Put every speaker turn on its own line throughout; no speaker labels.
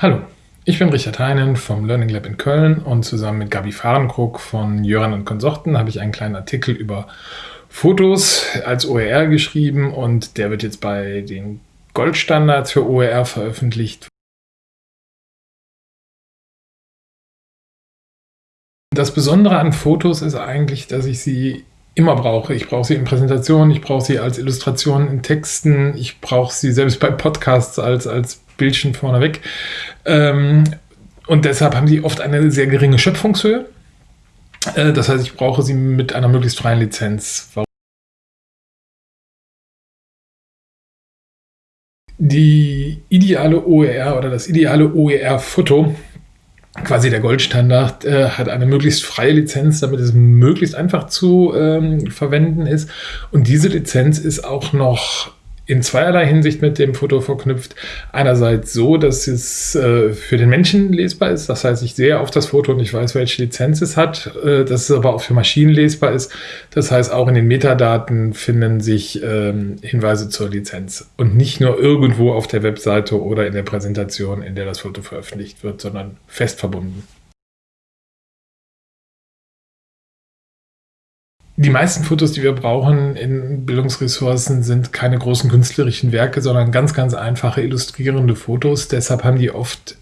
Hallo, ich bin Richard Heinen vom Learning Lab in Köln und zusammen mit Gabi Fahrenkrug von Jöran und Konsorten habe ich einen kleinen Artikel über Fotos als OER geschrieben und der wird jetzt bei den Goldstandards für OER veröffentlicht. Das Besondere an Fotos ist eigentlich, dass ich sie immer brauche. Ich brauche sie in Präsentationen, ich brauche sie als Illustration in Texten, ich brauche sie selbst bei Podcasts als, als Bildchen vorneweg. Ähm, und deshalb haben sie oft eine sehr geringe Schöpfungshöhe. Äh, das heißt, ich brauche sie mit einer möglichst freien Lizenz. Die ideale OER oder das ideale OER-Foto quasi der Goldstandard, äh, hat eine möglichst freie Lizenz, damit es möglichst einfach zu ähm, verwenden ist. Und diese Lizenz ist auch noch in zweierlei Hinsicht mit dem Foto verknüpft. Einerseits so, dass es äh, für den Menschen lesbar ist. Das heißt, ich sehe auf das Foto und ich weiß, welche Lizenz es hat. Äh, dass es aber auch für Maschinen lesbar ist. Das heißt, auch in den Metadaten finden sich ähm, Hinweise zur Lizenz. Und nicht nur irgendwo auf der Webseite oder in der Präsentation, in der das Foto veröffentlicht wird, sondern fest verbunden. Die meisten Fotos, die wir brauchen in Bildungsressourcen, sind keine großen künstlerischen Werke, sondern ganz, ganz einfache illustrierende Fotos. Deshalb haben die oft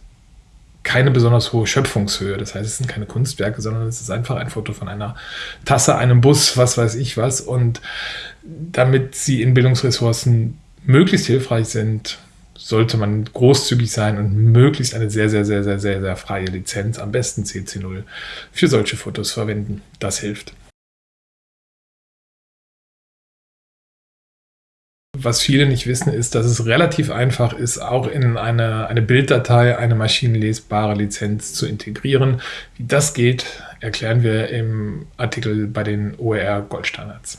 keine besonders hohe Schöpfungshöhe. Das heißt, es sind keine Kunstwerke, sondern es ist einfach ein Foto von einer Tasse, einem Bus, was weiß ich was. Und damit sie in Bildungsressourcen möglichst hilfreich sind, sollte man großzügig sein und möglichst eine sehr, sehr, sehr, sehr, sehr, sehr freie Lizenz, am besten CC0, für solche Fotos verwenden. Das hilft. Was viele nicht wissen, ist, dass es relativ einfach ist, auch in eine, eine Bilddatei eine maschinenlesbare Lizenz zu integrieren. Wie das geht, erklären wir im Artikel bei den OER Goldstandards.